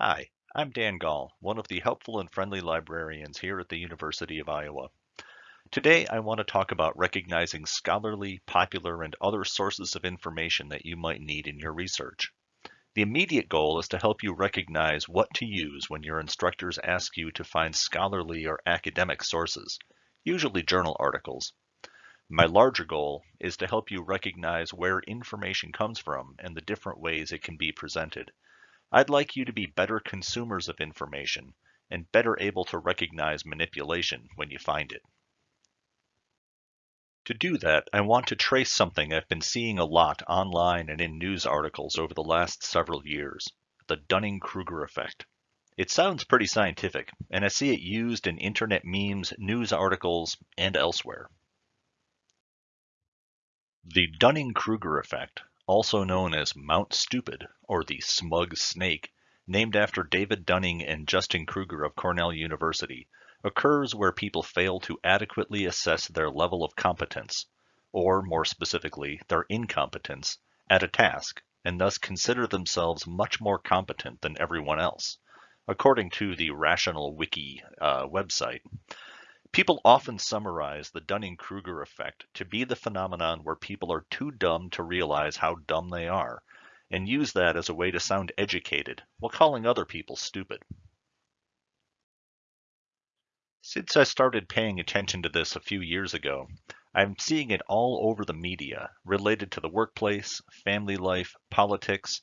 Hi, I'm Dan Gall, one of the helpful and friendly librarians here at the University of Iowa. Today I want to talk about recognizing scholarly, popular, and other sources of information that you might need in your research. The immediate goal is to help you recognize what to use when your instructors ask you to find scholarly or academic sources, usually journal articles. My larger goal is to help you recognize where information comes from and the different ways it can be presented. I'd like you to be better consumers of information and better able to recognize manipulation when you find it. To do that, I want to trace something I've been seeing a lot online and in news articles over the last several years, the Dunning-Kruger effect. It sounds pretty scientific, and I see it used in internet memes, news articles, and elsewhere. The Dunning-Kruger effect also known as Mount Stupid or the Smug Snake, named after David Dunning and Justin Kruger of Cornell University, occurs where people fail to adequately assess their level of competence, or more specifically, their incompetence, at a task, and thus consider themselves much more competent than everyone else, according to the Rational Wiki uh, website. People often summarize the Dunning-Kruger effect to be the phenomenon where people are too dumb to realize how dumb they are, and use that as a way to sound educated while calling other people stupid. Since I started paying attention to this a few years ago, I'm seeing it all over the media related to the workplace, family life, politics.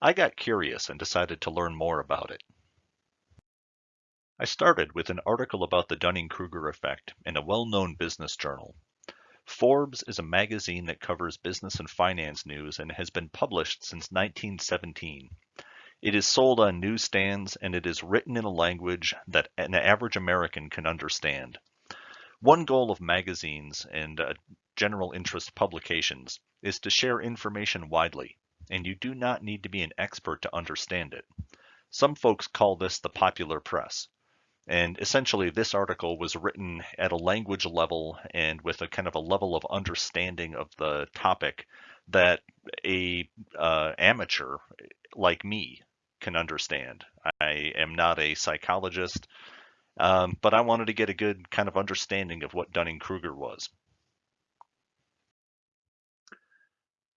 I got curious and decided to learn more about it. I started with an article about the Dunning-Kruger effect in a well-known business journal. Forbes is a magazine that covers business and finance news and has been published since 1917. It is sold on newsstands and it is written in a language that an average American can understand. One goal of magazines and uh, general interest publications is to share information widely, and you do not need to be an expert to understand it. Some folks call this the popular press. And essentially, this article was written at a language level and with a kind of a level of understanding of the topic that a uh, amateur like me can understand. I am not a psychologist, um, but I wanted to get a good kind of understanding of what Dunning-Kruger was.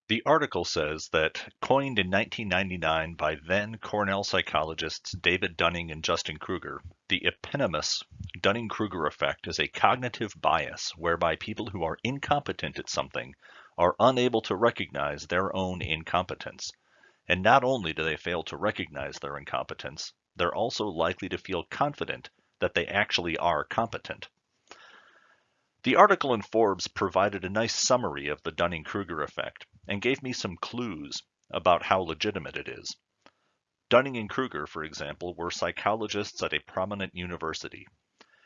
The article says that, coined in 1999 by then Cornell psychologists David Dunning and Justin Kruger, the eponymous Dunning-Kruger effect is a cognitive bias whereby people who are incompetent at something are unable to recognize their own incompetence. And not only do they fail to recognize their incompetence, they're also likely to feel confident that they actually are competent. The article in Forbes provided a nice summary of the Dunning-Kruger effect and gave me some clues about how legitimate it is. Dunning and Kruger, for example, were psychologists at a prominent university.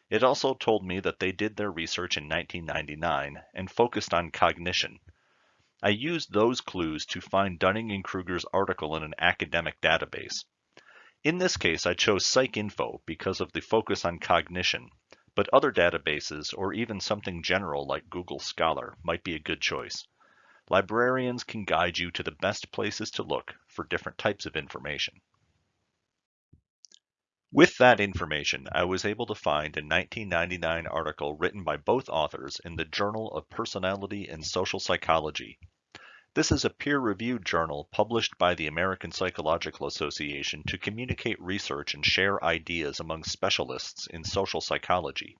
It also told me that they did their research in 1999 and focused on cognition. I used those clues to find Dunning and Kruger's article in an academic database. In this case, I chose PsycInfo because of the focus on cognition, but other databases or even something general like Google Scholar might be a good choice. Librarians can guide you to the best places to look for different types of information. With that information, I was able to find a 1999 article written by both authors in the Journal of Personality and Social Psychology. This is a peer-reviewed journal published by the American Psychological Association to communicate research and share ideas among specialists in social psychology.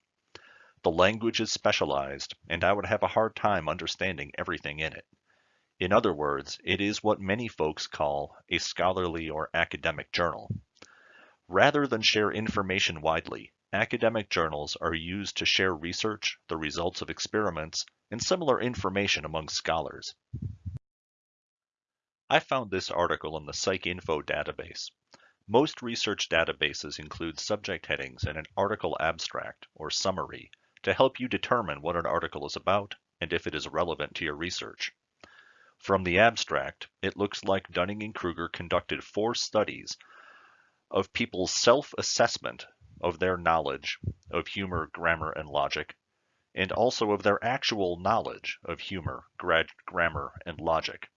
The language is specialized, and I would have a hard time understanding everything in it. In other words, it is what many folks call a scholarly or academic journal. Rather than share information widely, academic journals are used to share research, the results of experiments, and similar information among scholars. I found this article in the PsycInfo database. Most research databases include subject headings and an article abstract, or summary, to help you determine what an article is about and if it is relevant to your research. From the abstract, it looks like Dunning and Kruger conducted four studies of people's self-assessment of their knowledge of humor, grammar, and logic, and also of their actual knowledge of humor, grammar, and logic.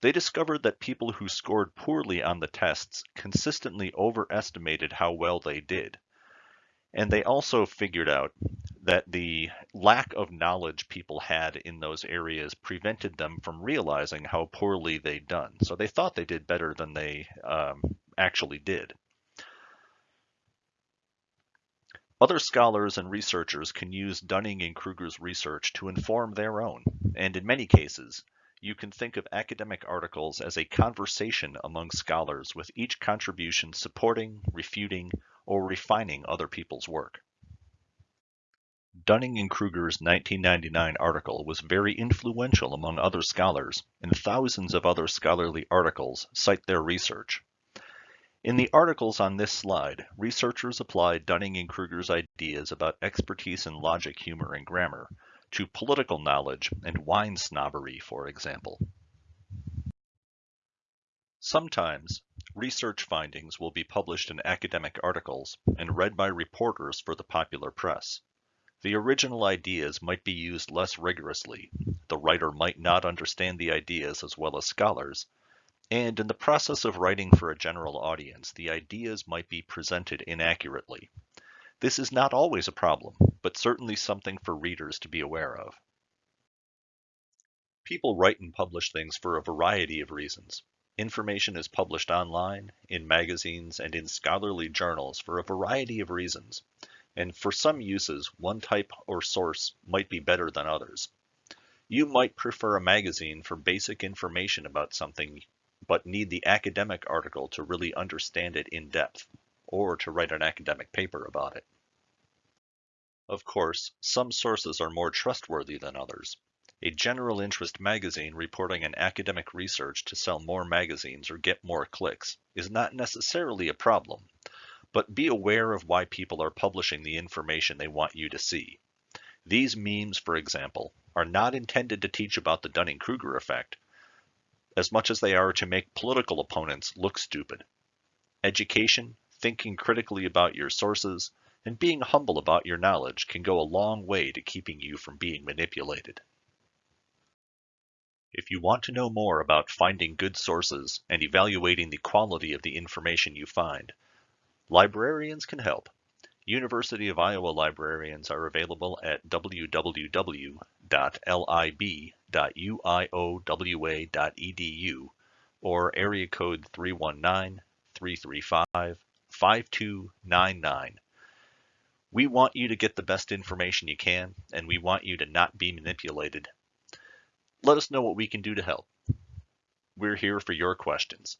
They discovered that people who scored poorly on the tests consistently overestimated how well they did. And they also figured out that the lack of knowledge people had in those areas prevented them from realizing how poorly they'd done. So they thought they did better than they um, actually did. Other scholars and researchers can use Dunning and Kruger's research to inform their own, and in many cases, you can think of academic articles as a conversation among scholars with each contribution supporting, refuting, or refining other people's work. Dunning and Kruger's 1999 article was very influential among other scholars, and thousands of other scholarly articles cite their research. In the articles on this slide, researchers applied Dunning and Kruger's ideas about expertise in logic, humor, and grammar to political knowledge and wine snobbery, for example. Sometimes, research findings will be published in academic articles and read by reporters for the popular press. The original ideas might be used less rigorously, the writer might not understand the ideas as well as scholars, and in the process of writing for a general audience, the ideas might be presented inaccurately. This is not always a problem, but certainly something for readers to be aware of. People write and publish things for a variety of reasons. Information is published online, in magazines, and in scholarly journals for a variety of reasons. And for some uses, one type or source might be better than others. You might prefer a magazine for basic information about something but need the academic article to really understand it in depth, or to write an academic paper about it. Of course, some sources are more trustworthy than others. A general interest magazine reporting an academic research to sell more magazines or get more clicks is not necessarily a problem, but be aware of why people are publishing the information they want you to see. These memes, for example, are not intended to teach about the Dunning-Kruger effect, as much as they are to make political opponents look stupid. Education, thinking critically about your sources, and being humble about your knowledge can go a long way to keeping you from being manipulated. If you want to know more about finding good sources and evaluating the quality of the information you find, librarians can help. University of Iowa librarians are available at www.lib.uiowa.edu or area code 319-335-5299. We want you to get the best information you can, and we want you to not be manipulated. Let us know what we can do to help. We're here for your questions.